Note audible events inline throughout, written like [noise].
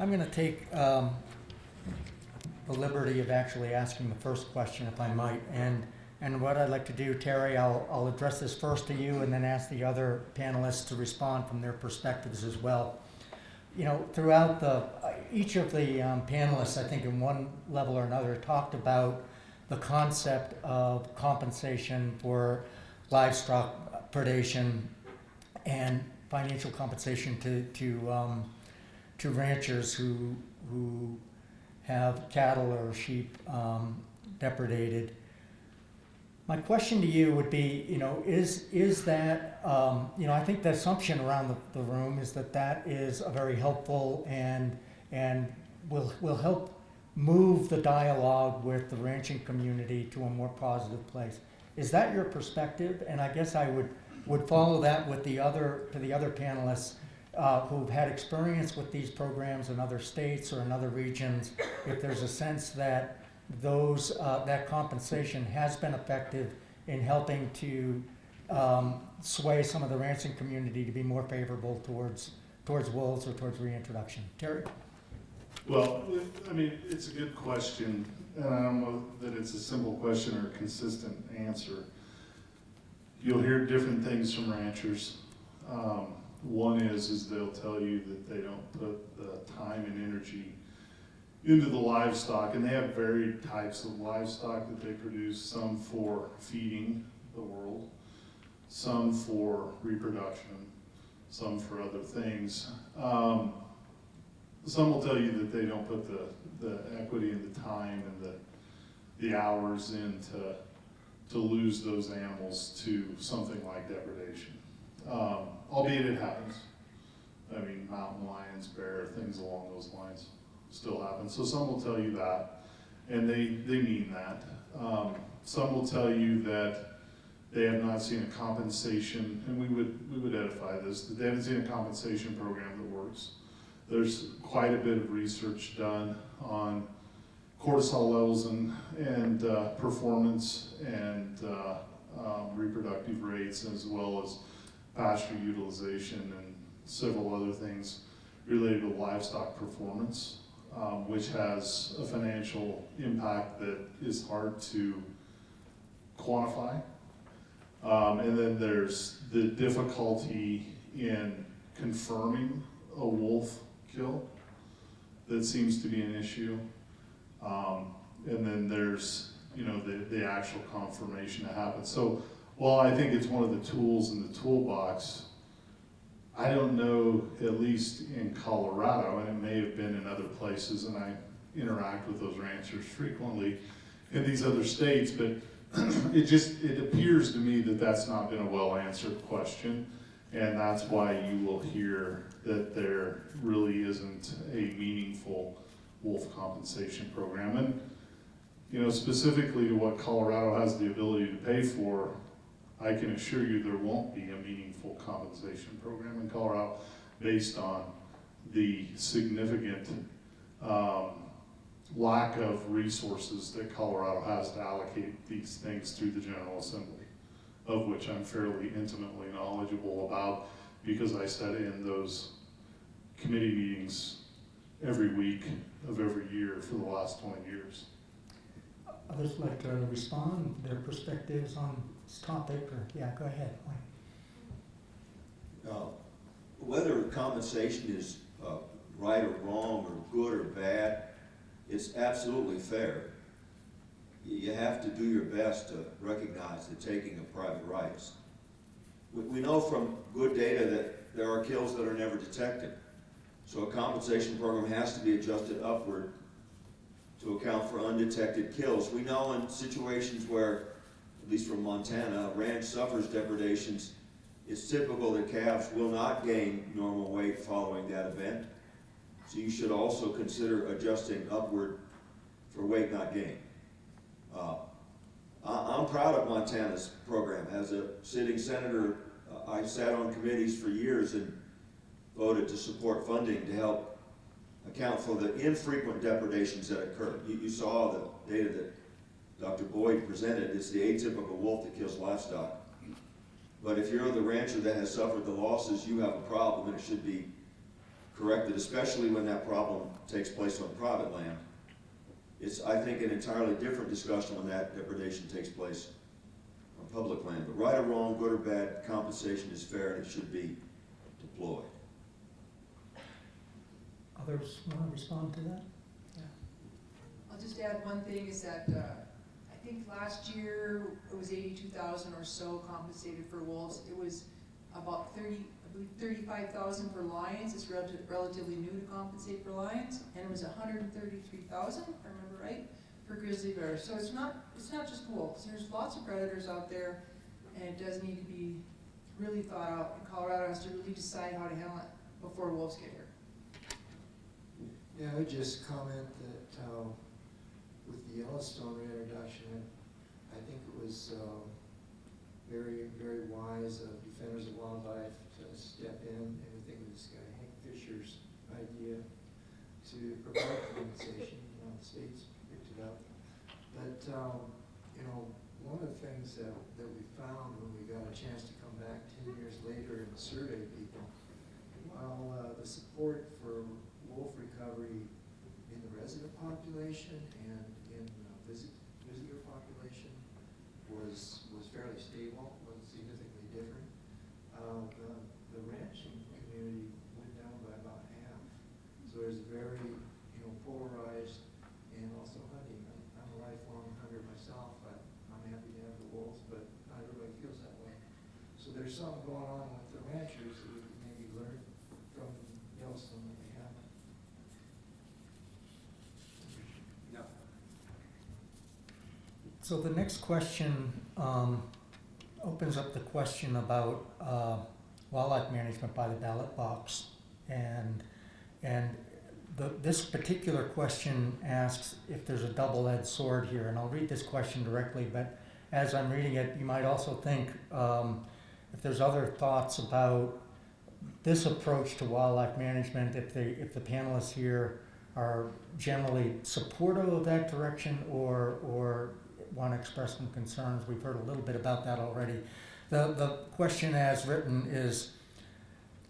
I'm going to take um, the liberty of actually asking the first question, if I might. And, and what I'd like to do, Terry, I'll, I'll address this first to you and then ask the other panelists to respond from their perspectives as well. You know, throughout the, each of the um, panelists, I think in one level or another, talked about the concept of compensation for livestock predation and financial compensation to, to, um, to ranchers who, who have cattle or sheep um, depredated. My question to you would be, you know, is, is that, um, you know, I think the assumption around the, the room is that that is a very helpful and, and will, will help move the dialogue with the ranching community to a more positive place. Is that your perspective? And I guess I would, would follow that with the other, to the other panelists uh, who've had experience with these programs in other states or in other regions, if there's a sense that those, uh, that compensation has been effective in helping to um, sway some of the ranching community to be more favorable towards, towards wolves or towards reintroduction. Terry? Well, I mean, it's a good question, and I don't know that it's a simple question or a consistent answer. You'll hear different things from ranchers. Um, one is, is they'll tell you that they don't put the time and energy into the livestock, and they have varied types of livestock that they produce, some for feeding the world, some for reproduction, some for other things. Um, some will tell you that they don't put the, the equity and the time and the, the hours in to, to lose those animals to something like depredation. Um, albeit it happens. I mean, mountain lions, bear, things along those lines still happen. So some will tell you that, and they, they mean that. Um, some will tell you that they have not seen a compensation, and we would, we would edify this, that they haven't seen a compensation program that works. There's quite a bit of research done on cortisol levels and, and uh, performance and uh, um, reproductive rates as well as pasture utilization and several other things related to livestock performance, um, which has a financial impact that is hard to quantify. Um, and then there's the difficulty in confirming a wolf kill that seems to be an issue. Um, and then there's, you know, the, the actual confirmation that happens. So while I think it's one of the tools in the toolbox, I don't know, at least in Colorado, and it may have been in other places, and I interact with those ranchers frequently in these other states, but [clears throat] it just, it appears to me that that's not been a well-answered question. And that's why you will hear that there really isn't a meaningful wolf compensation program. And, you know, specifically to what Colorado has the ability to pay for, I can assure you there won't be a meaningful compensation program in Colorado based on the significant um, lack of resources that Colorado has to allocate these things through the General Assembly of which I'm fairly intimately knowledgeable about because I sat in those committee meetings every week of every year for the last 20 years. Others like to respond, their perspectives on topic, or, yeah, go ahead. Uh, whether compensation is uh, right or wrong or good or bad, it's absolutely fair you have to do your best to recognize the taking of private rights. We, we know from good data that there are kills that are never detected. So a compensation program has to be adjusted upward to account for undetected kills. We know in situations where, at least from Montana, ranch suffers depredations, it's typical that calves will not gain normal weight following that event. So you should also consider adjusting upward for weight not gain. Uh, I, am proud of Montana's program. As a sitting senator, uh, I sat on committees for years and voted to support funding to help account for the infrequent depredations that occur. You, you saw the data that Dr. Boyd presented. It's the atypical wolf that kills livestock. But if you're the rancher that has suffered the losses, you have a problem and it should be corrected, especially when that problem takes place on private land. It's, I think, an entirely different discussion when that depredation takes place on public land. But right or wrong, good or bad, compensation is fair and it should be deployed. Others want to respond to that? Yeah. I'll just add one thing is that, uh, I think last year it was eighty-two thousand or so compensated for wolves. It was about thirty, I believe thirty-five thousand for lions, it's relative, relatively new to compensate for lions. And it was hundred and thirty-three thousand, if I remember right, for grizzly bears. So it's not, it's not just wolves, there's lots of predators out there. And it does need to be really thought out, and Colorado has to really decide how to handle it before wolves get here. Yeah, I would just comment that, uh, with the Yellowstone reintroduction, I think it was, uh, very, very wise of Defenders of Wildlife to step in, and I think it was guy Hank Fischer's idea to provide compensation, you know, the states picked it up. But, um, you know, one of the things that, that we found when we got a chance to come back ten years later and survey people, while, uh, the support for wolf recovery in the resident population and in the visit, visitor population was, was fairly stable, was significantly different. Uh, the, the ranching community went down by about half. So there's a very, you know, polarized and also hunting. I'm- I'm a lifelong hunter myself, but I'm happy to have the wolves, but not everybody feels that way. So there's something going on with the ranchers that we can maybe learn from Yellowstone that we haven't. So the next question um, opens up the question about uh, wildlife management by the ballot box. And, and the, this particular question asks if there's a double-edged sword here. And I'll read this question directly, but as I'm reading it, you might also think um, if there's other thoughts about this approach to wildlife management, if they, if the panelists here are generally supportive of that direction or, or want to express some concerns. We've heard a little bit about that already. The, the question as written is,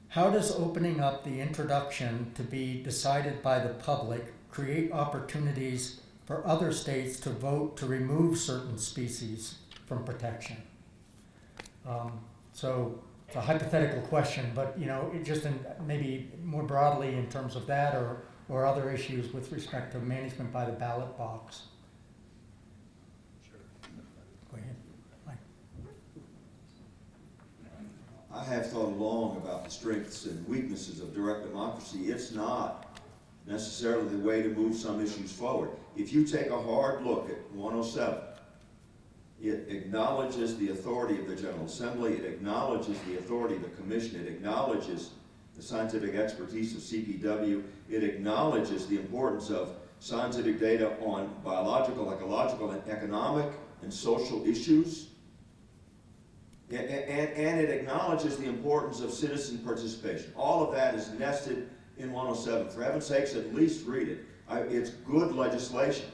how does opening up the introduction to be decided by the public create opportunities for other states to vote to remove certain species from protection? Um, so it's a hypothetical question, but you know, it just in, maybe more broadly in terms of that or, or other issues with respect to management by the ballot box. Go ahead. Mike. I have thought long about the strengths and weaknesses of direct democracy. It's not necessarily the way to move some issues forward. If you take a hard look at 107, it acknowledges the authority of the General Assembly, it acknowledges the authority of the Commission, it acknowledges the scientific expertise of CPW, it acknowledges the importance of scientific data on biological, ecological, and economic and social issues. A- a- And, and it acknowledges the importance of citizen participation. All of that is nested in 107. For heaven's sakes, at least read it. I, it's good legislation.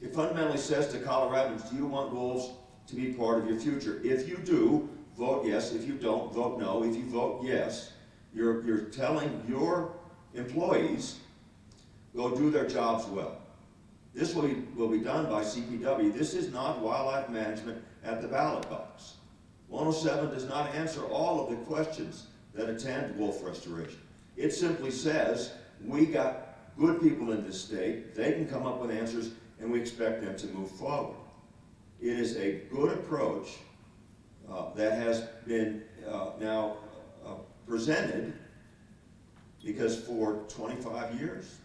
It fundamentally says to Coloradans, do you want wolves to be part of your future? If you do, vote yes. If you don't, vote no. If you vote yes, you're, you're telling your employees, go do their jobs well. This will be, will be done by CPW. This is not wildlife management at the ballot box. 107 does not answer all of the questions that attend wolf restoration. It simply says, we got good people in this state, they can come up with answers, and we expect them to move forward. It is a good approach uh, that has been uh, now uh, presented because for 25 years,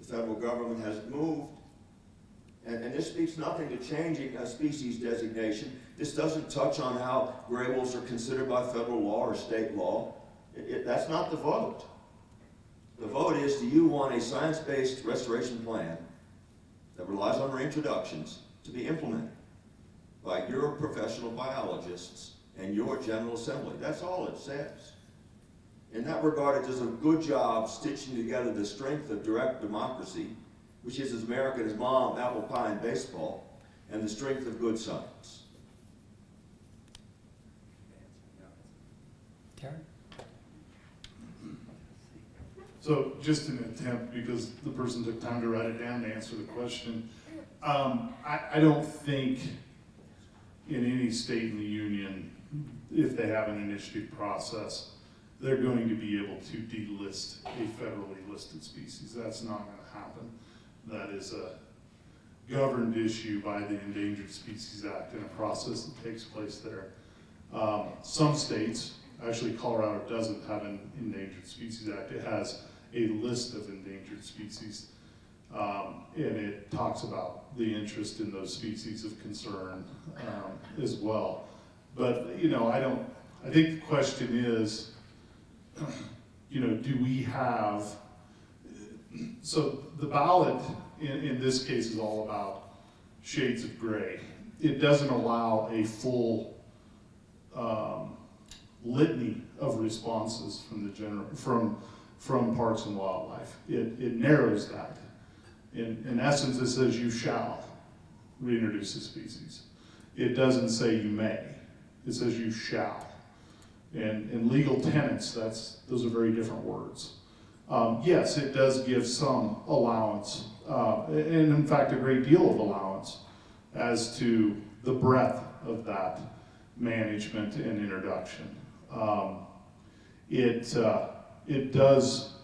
the federal government has moved. And, and this speaks nothing to changing a species designation. This doesn't touch on how gray wolves are considered by federal law or state law. It, it, that's not the vote. The vote is, do you want a science-based restoration plan that relies on reintroductions to be implemented by your professional biologists and your General Assembly? That's all it says. In that regard, it does a good job stitching together the strength of direct democracy, which is as American as mom, apple pie, and baseball, and the strength of good science. Terry? So just an attempt, because the person took time to write it down to answer the question. Um, I, I don't think in any state in the union, if they have an initiative process, they're going to be able to delist a federally listed species. That's not gonna happen. That is a governed issue by the Endangered Species Act and a process that takes place there. Um, some states, actually Colorado doesn't have an Endangered Species Act. It has a list of endangered species. Um, and it talks about the interest in those species of concern, um, as well. But, you know, I don't, I think the question is, [clears throat] you know, do we have, so the ballot in, in this case is all about shades of gray. It doesn't allow a full, um, litany of responses from the general, from, from Parks and Wildlife. It, it narrows that. In, in essence, it says you shall reintroduce a species. It doesn't say you may, it says you shall. And in legal tenets, that's, those are very different words. Um, yes, it does give some allowance, uh, and in fact, a great deal of allowance as to the breadth of that management and introduction. Um, it, uh, it does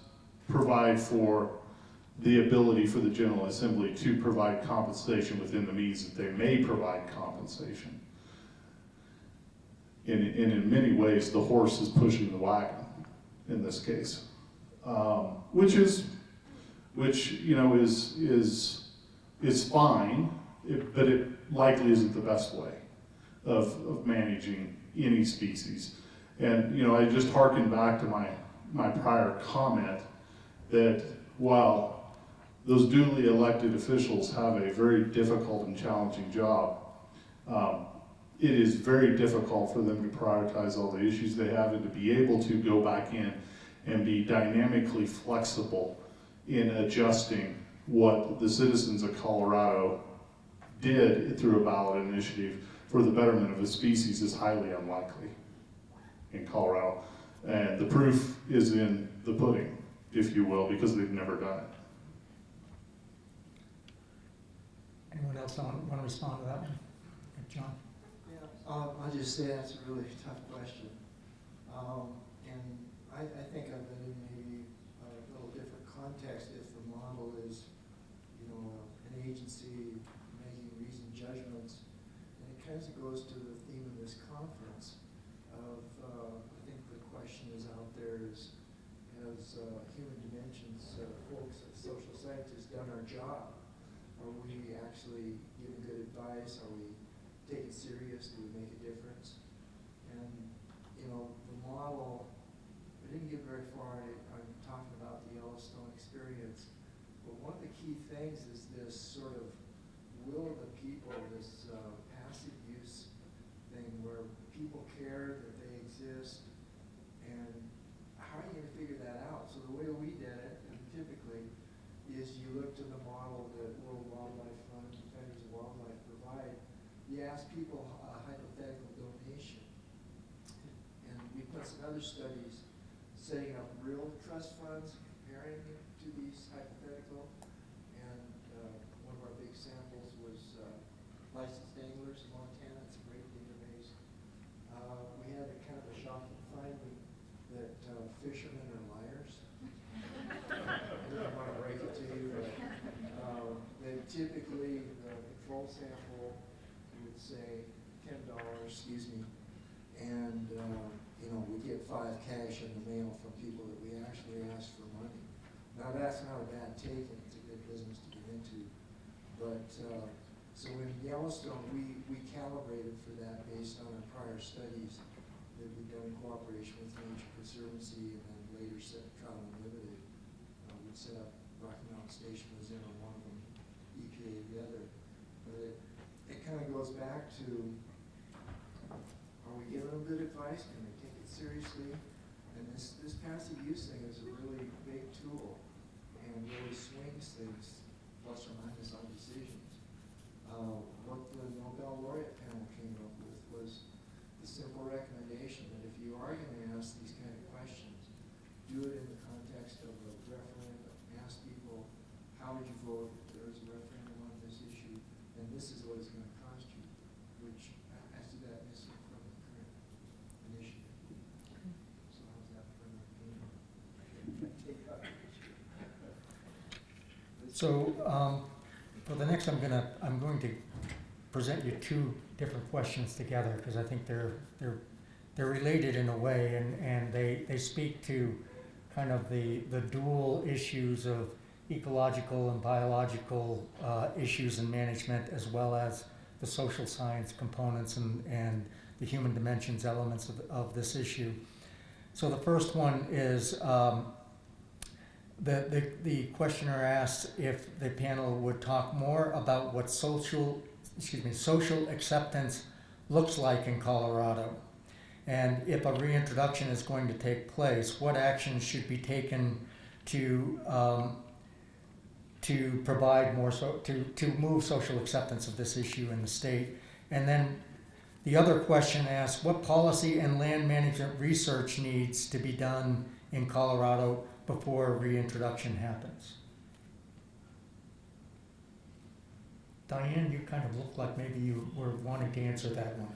provide for the ability for the General Assembly to provide compensation within the means that they may provide compensation. And, and in many ways, the horse is pushing the wagon in this case, um, which is, which, you know, is, is, is fine, it- but it likely isn't the best way of, of managing any species. And, you know, I just harken back to my, my prior comment that while those duly elected officials have a very difficult and challenging job, um, it is very difficult for them to prioritize all the issues they have and to be able to go back in and be dynamically flexible in adjusting what the citizens of Colorado did through a ballot initiative for the betterment of a species is highly unlikely in Colorado. And the proof is in the pudding, if you will, because they've never done it. Anyone else want, want to respond to that one? John? Yeah, um, I'll just say that's a really tough question. Um, and I, I think of it in maybe a little different context if the model is, you know, an agency making reasoned judgments. And it kind of goes to the theme of this conference of, uh, I think the question is out there is, has, uh, human dimensions, uh, folks, social scientists done our job? Are we actually giving good advice? Are we taking serious, do we make a difference? And, you know, the model, we didn't get very far in, on talking about the Yellowstone experience, but one of the key things is this sort of will of the people, this uh, passive use thing where people care that they exist, and how are you gonna figure that out? So the way we did it, and typically, is you look to the model that World Wildlife Fund, Defenders of Wildlife provide, you ask people a hypothetical donation. And we put some other studies setting up real trust funds, comparing to these hypothetical. And, uh, one of our big samples was, uh, licensed anglers in Montana, it's a great database. Uh, we had a kind of a shocking finding that, uh, fishermen are liars. I don't wanna break it to you, but, um, they typically, the control sample would say ten dollars, excuse me, and, uh, you know, we get five cash in the mail from people that we actually ask for money. Now, that's not a bad take, and it's a good business to get into, but, uh, so in Yellowstone, we, we calibrated for that based on our prior studies that we've done in cooperation with Nature Conservancy, and then later set Trout Unlimited. Uh, we set up Rocky Mountain Station was in on one of them, EPA the other. But it, it kind of goes back to, are we giving them good advice? Can they take it seriously? This, this passive use thing is a really big tool and really swings things plus or minus on decisions. Uh, what the Nobel laureate panel came up with was the simple recommendation that if you are gonna ask these kind of questions, do it in the So, um, for the next, I'm gonna, I'm going to present you two different questions together, because I think they're, they're, they're related in a way, and, and they, they speak to kind of the, the dual issues of ecological and biological, uh, issues and management, as well as the social science components and, and the human dimensions elements of, of this issue. So the first one is, um, the, the, the questioner asked if the panel would talk more about what social, excuse me, social acceptance looks like in Colorado. And if a reintroduction is going to take place, what actions should be taken to, um, to provide more, so, to, to move social acceptance of this issue in the state? And then the other question asks, what policy and land management research needs to be done in Colorado before reintroduction happens? Diane, you kind of look like maybe you were wanting to answer that one.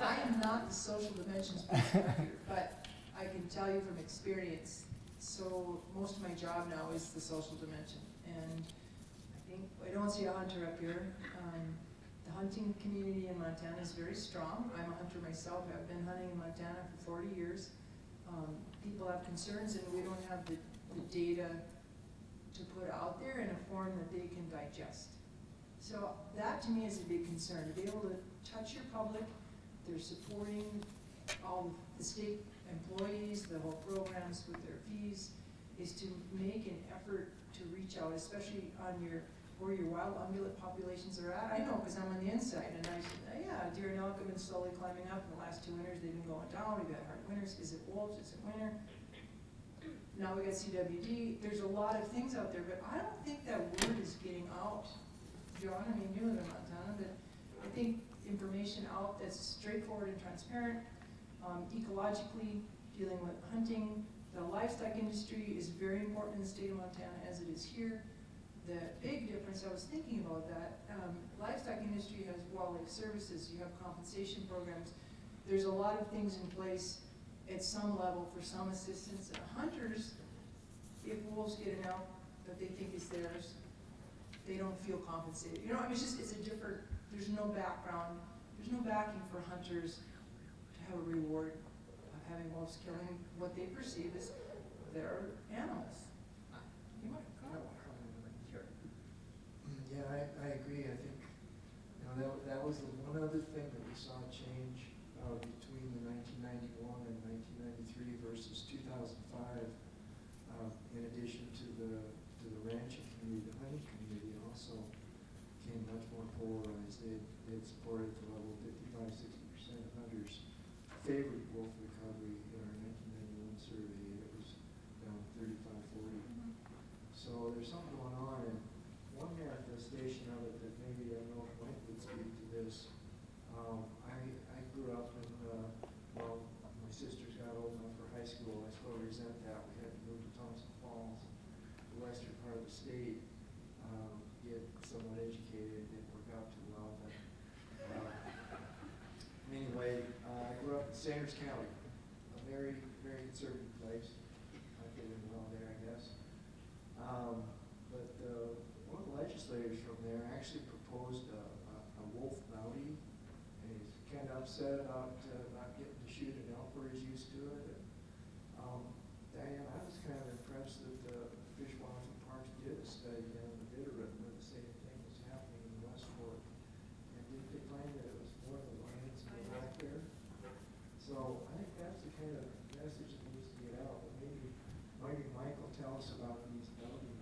I am not the social dimensions [laughs] but I can tell you from experience, so most of my job now is the social dimension. And I think, I don't see a hunter up here. Um, the hunting community in Montana is very strong. I'm a hunter myself, I've been hunting in Montana for forty years. Um, people have concerns and we don't have the, the data to put out there in a form that they can digest. So that to me is a big concern, to be able to touch your public, they're supporting all the state employees, the whole programs with their fees, is to make an effort to reach out, especially on your, where your wild ungulate populations are at. I know, because I'm on the inside, and I said, "Oh, yeah, deer and elk have been slowly climbing up in the last two winters, they've been going down, we've had hard winters, is it wolves, is it winter? Now we got CWD, there's a lot of things out there, but I don't think that word is getting out. John, I mean, you live in Montana, but I think information out that's straightforward and transparent, um, ecologically, dealing with hunting. The livestock industry is very important in the state of Montana as it is here. The big difference, I was thinking about that, um, livestock industry has wildlife services, you have compensation programs. There's a lot of things in place at some level for some assistance. Hunters, if wolves get an elk that they think is theirs, they don't feel compensated. You know, I mean, it's just, it's a different, there's no background, there's no backing for hunters to have a reward of having wolves killing what they perceive as their animals. You might comment. Yeah, I, I agree, I think, you know, that, that was the one other thing that we saw change, uh, between the nineteen ninety-one and nineteen ninety-three versus two thousand five. Uh, in addition to the, to the ranching community, the hunting community also became much more polarized. They, they supported the level fifty-five, sixty percent of hunters favored wolf recovery in our nineteen ninety-one survey, and it was down thirty-five, forty. So there's something going on, and one manifestation of it that maybe, I don't know if Mike would speak to this. Um, I, I grew up in, uh, well, my sisters got old enough for high school, I still resent that, we had to move to Thompson Falls, the western part of the state, um, get somewhat educated, it didn't work out too well, but, uh, anyway, uh, I grew up in Sanders County, a very, very conservative place, I fit in well there, I guess. Um, but, uh, one of the legislators from there actually proposed a, a, a wolf bounty, and he's kinda upset about, uh, not getting to shoot an elk where he's used to it, and, um, Diane, I was kind of impressed that the Fish Wildlife and Parks did a study down in the Bitterroot where the same thing was happening in West Fork. And did they find that it was more the lions and the black bear? So I think that's the kind of message that needs to get out, but maybe, maybe Mike will tell us about these bounty,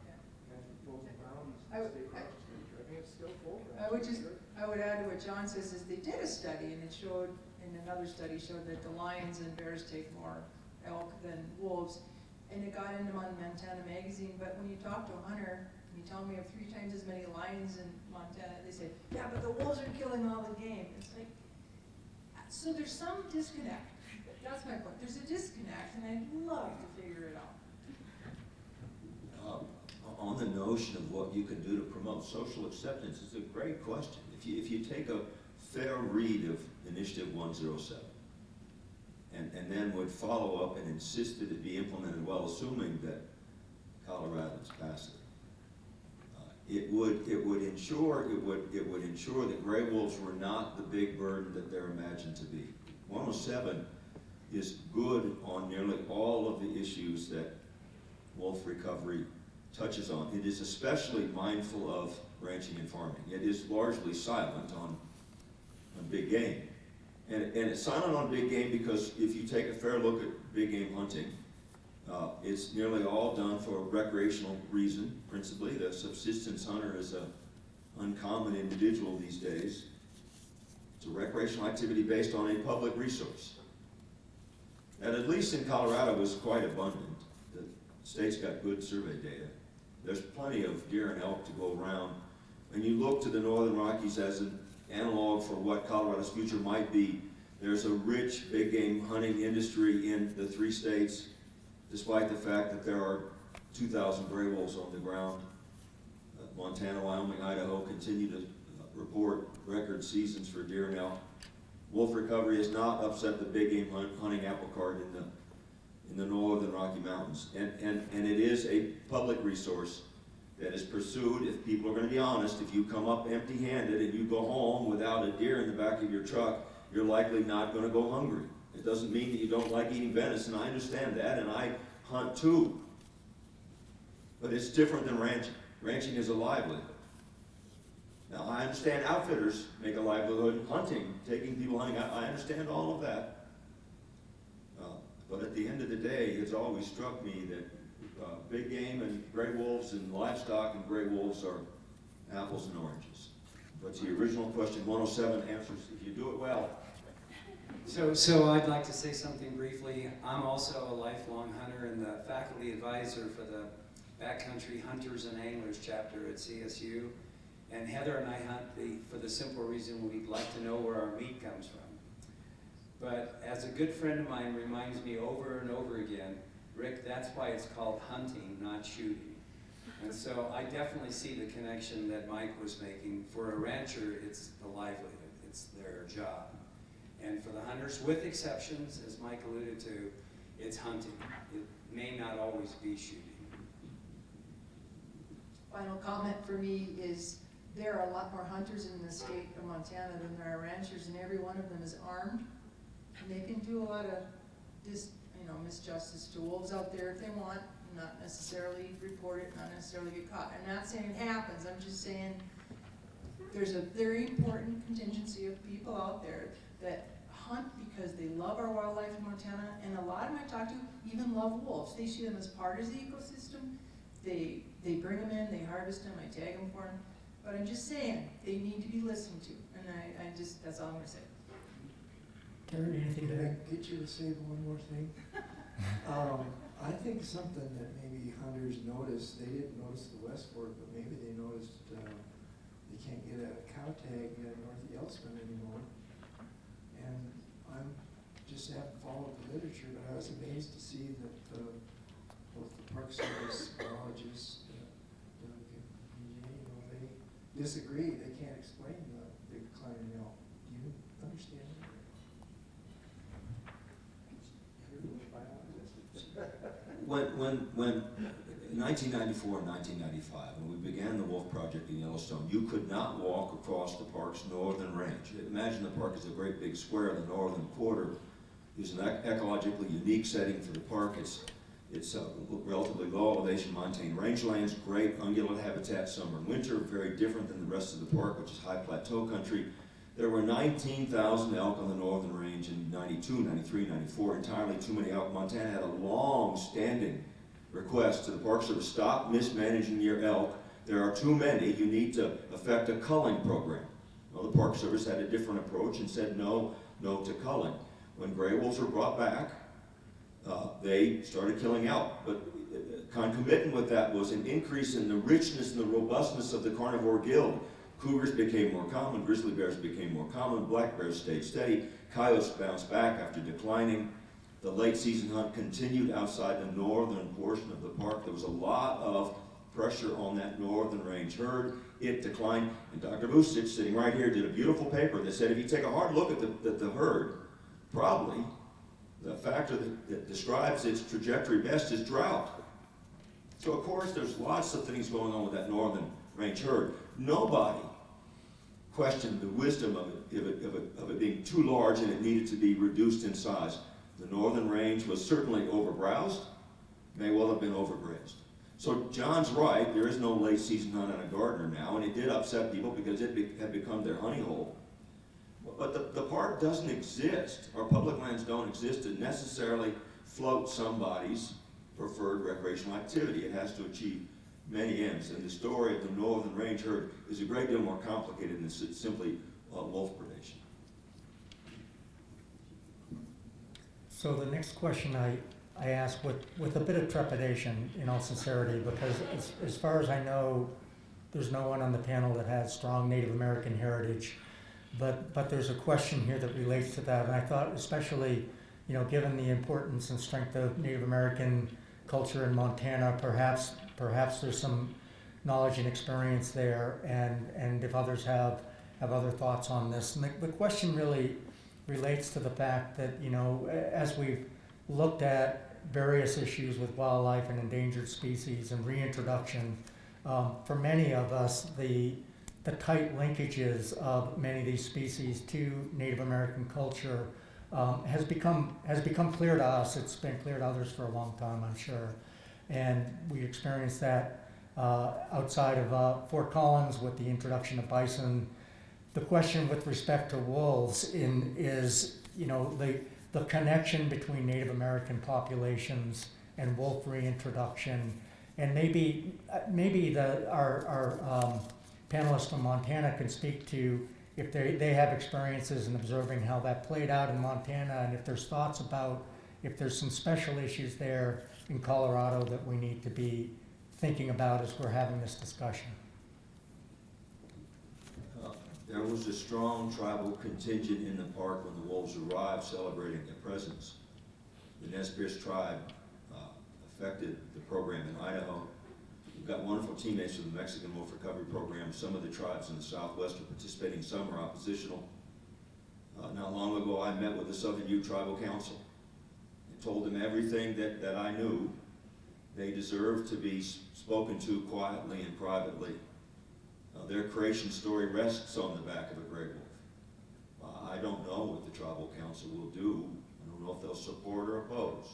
guys proposing bounties I in would- state parks. I think it's still full. I would just, I would add to John says, is they did a study, and it showed, and another study showed that the lions and bears take more elk than wolves. And it got into Montana Magazine, but when you talk to a hunter, you tell them we have three times as many lions in Montana, they say, yeah, but the wolves are killing all the game. It's like, so there's some disconnect. That's my point. There's a disconnect, and I'd love to figure it out. On the notion of what you can do to promote social acceptance, it's a great question. If you, if you take a fair read of Initiative one zero seven, and, and then would follow up and insist that it be implemented well, assuming that Coloradans pass it, uh, ensure, it would, it would ensure that gray wolves were not the big burden that they're imagined to be. One oh seven is good on nearly all of the issues that wolf recovery touches on. It is especially mindful of ranching and farming. It is largely silent on, on big game. And, and it's silent on big game because if you take a fair look at big game hunting, uh, it's nearly all done for a recreational reason, principally. The subsistence hunter is an uncommon individual these days. It's a recreational activity based on a public resource. And at least in Colorado is quite abundant. State's got good survey data. There's plenty of deer and elk to go around. And you look to the Northern Rockies as an analog for what Colorado's future might be. There's a rich big game hunting industry in the three states, despite the fact that there are 2,000 gray wolves on the ground. Uh, Montana, Wyoming, Idaho continue to report record seasons for deer and elk. Wolf recovery has not upset the big game hunt, hunting apple cart in the, the northern Rocky Mountains. And, and, and it is a public resource that is pursued, if people are gonna be honest, if you come up empty-handed and you go home without a deer in the back of your truck, you're likely not gonna go hungry. It doesn't mean that you don't like eating venison, I understand that, and I hunt too. But it's different than ranching. Ranching is a livelihood. Now, I understand outfitters make a livelihood hunting, taking people hunting, I, I understand all of that. But at the end of the day, it's always struck me that, uh, big game and gray wolves and livestock and gray wolves are apples and oranges. But the original question, one oh seven answers, if you do it well, So, so I'd like to say something briefly. I'm also a lifelong hunter and the faculty advisor for the Backcountry Hunters and Anglers chapter at CSU. And Heather and I hunt the, for the simple reason we'd like to know where our meat comes from. But as a good friend of mine reminds me over and over again, Rick, that's why it's called hunting, not shooting. And so I definitely see the connection that Mike was making. For a rancher, it's the livelihood, it's their job. And for the hunters, with exceptions, as Mike alluded to, it's hunting. It may not always be shooting. Final comment for me is there are a lot more hunters in the state of Montana than there are ranchers, and every one of them is armed. And they can do a lot of dis, you know, misjustice to wolves out there if they want, not necessarily report it, not necessarily get caught. I'm not saying it happens, I'm just saying there's a very important contingency of people out there that hunt because they love our wildlife in Montana, and a lot of them I talk to even love wolves. They see them as part of the ecosystem. They, they bring them in, they harvest them, I tag them for them. But I'm just saying, they need to be listened to, and I, I just, that's all I'm gonna say. Terry, anything Can to I add? get you to say one more thing? [laughs] Um, I think something that maybe hunters noticed, they didn't notice the West Fork, but maybe they noticed, uh, they can't get a cow tag at North Yellowstone anymore. And I'm, just haven't followed the literature, but I was amazed to see that, uh, both the Park Service biologists, uh, Doug and you know, they disagree, they can't explain the decline in elk. Do you understand that? When, when, when, 1994 and 1995, when we began the Wolf Project in Yellowstone, you could not walk across the park's northern range. Imagine the park is a great big square, the northern quarter is an ec- ecologically unique setting for the park. It's, it's a relatively low elevation montane rangelands, great ungulate habitat summer and winter, very different than the rest of the park, which is high plateau country. There were 19,000 elk on the northern range in 92, 93, 94, entirely too many elk. Montana had a long-standing request to the Park Service, stop mismanaging your elk. There are too many, you need to effect a culling program. Well, the Park Service had a different approach and said no, no to culling. When gray wolves were brought back, uh, they started killing elk. But uh, concomitant with that was an increase in the richness and the robustness of the carnivore guild. Cougars became more common, grizzly bears became more common, black bears stayed steady, coyotes bounced back after declining. The late season hunt continued outside the northern portion of the park. There was a lot of pressure on that northern range herd. It declined, and Dr. Vucic, sitting right here, did a beautiful paper that said if you take a hard look at the, the, the herd, probably the factor that, that describes its trajectory best is drought. So of course, there's lots of things going on with that northern range herd. Nobody questioned the wisdom of it, of it, of it, of it being too large and it needed to be reduced in size. The northern range was certainly overbrowsed, may well have been overgrazed. So John's right, there is no late season hunt on a Gardiner now, and it did upset people because it be- had become their honey hole. But the, the park doesn't exist, or public lands don't exist to necessarily float somebody's preferred recreational activity. It has to achieve many ends, and the story of the northern range herd is a great deal more complicated than simply uh, wolf predation. So the next question I, I ask with, with a bit of trepidation, in all sincerity, because as, as far as I know, there's no one on the panel that has strong Native American heritage. But, but there's a question here that relates to that, and I thought especially, you know, given the importance and strength of Native American culture in Montana, perhaps, perhaps there's some knowledge and experience there, and, and if others have, have other thoughts on this. And the, the question really relates to the fact that, you know, as we've looked at various issues with wildlife and endangered species and reintroduction, um, for many of us, the, the tight linkages of many of these species to Native American culture um, has become has become clear to us. It's been clear to others for a long time, I'm sure, and we experienced that uh, outside of uh, Fort Collins with the introduction of bison. The question with respect to wolves in is you know the the connection between Native American populations and wolf reintroduction, and maybe uh, maybe the our our um, panelists from Montana can speak to if they, they have experiences in observing how that played out in Montana and if there's thoughts about if there's some special issues there in Colorado that we need to be thinking about as we're having this discussion. Uh, There was a strong tribal contingent in the park when the wolves arrived celebrating their presence. The Nez Perce tribe uh, affected the program in Idaho. We've got wonderful teammates from the Mexican Wolf Recovery Program. Some of the tribes in the Southwest are participating, some are oppositional. Uh, Not long ago, I met with the Southern Ute Tribal Council told them everything that, that I knew. They deserve to be spoken to quietly and privately. Uh, Their creation story rests on the back of a gray wolf. Uh, I don't know what the tribal council will do. I don't know if they'll support or oppose.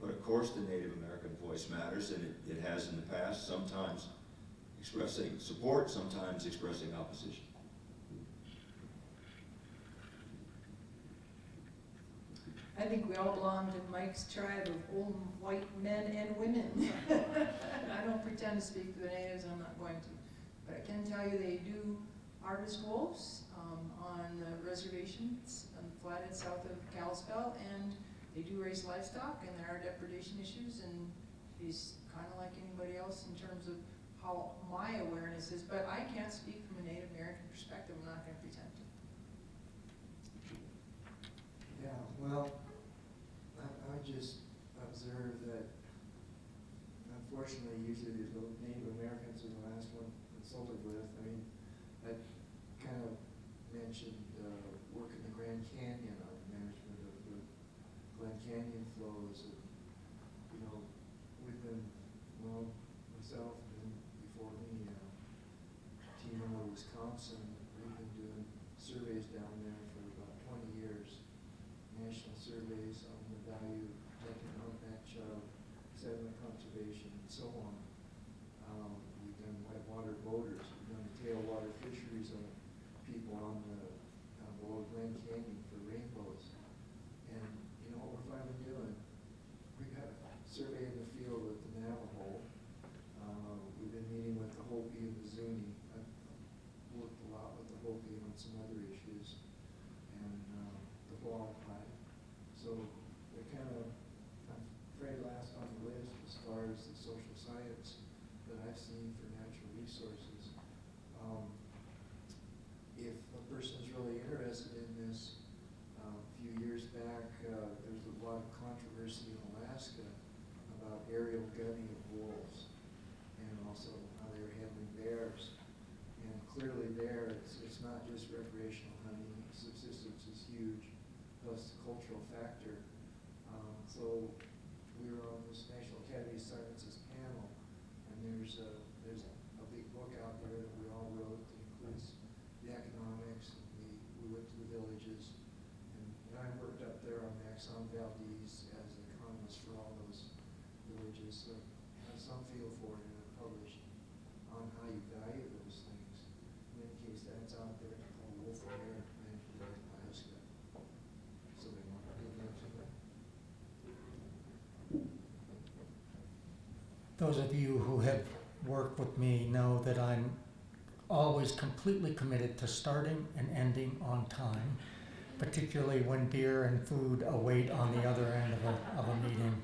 But of course, the Native American voice matters, and it, it has in the past, sometimes expressing support, sometimes expressing opposition. I think we all belong to Mike's tribe of old white men and women. [laughs] I don't pretend to speak for the natives, I'm not going to. But I can tell you they do harvest wolves um, on the reservations on the flathead south of Kalispell, and they do raise livestock, and there are depredation issues, and he's kind of like anybody else in terms of how my awareness is, but I can't speak from a Native American perspective, I'm not gonna pretend to. Yeah, well, I just observe that unfortunately, usually the Native Americans are the last one consulted with. I mean, I kind of mentioned, uh, work in the Grand Canyon on management of the Glen Canyon flows and, you know, we've been, well, myself and before me, uh, team out of Wisconsin, we've been doing surveys down there for about twenty years national surveys on the value of taking out match of sediment conservation and so on. Um, we've done whitewater boaters, we've done tailwater fisheries on people on the, on below Glen Canyon for rainbows. And, you know what we're finally doing? We got a survey in the field with the Navajo. Uh, we've been meeting with the Hopi and the Zuni. I've worked a lot with the Hopi on some other issues and, uh, the Hualapai. So they're kind of, I'm afraid last on the list as far as the social science that I've seen for natural resources. Um, if a person's really interested in this, uh, a few years back, uh, there was a lot of controversy in Alaska about aerial gunning of wolves and also how they were handling bears. And clearly there, it's, it's not just recreational hunting, subsistence is huge, plus the cultural factor. Um, so we were on this National Academy of Sciences panel, and there's a, there's a big book out work with me know that I'm always completely committed to starting and ending on time, particularly when beer and food await on the other end of a, of a meeting.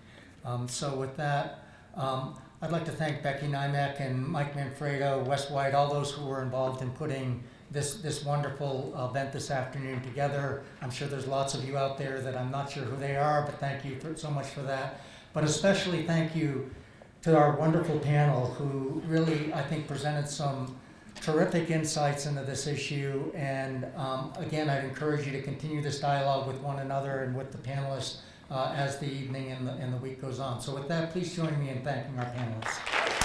Um, so with that, um, I'd like to thank Becky Nymek and Mike Manfredo, Wes White, all those who were involved in putting this, this wonderful event this afternoon together. I'm sure there's lots of you out there that I'm not sure who they are, but thank you for, so much for that. But especially thank you to our wonderful panel who really, I think, presented some terrific insights into this issue. And um, again, I'd encourage you to continue this dialogue with one another and with the panelists uh, as the evening and the, and the week goes on. So with that, please join me in thanking our panelists.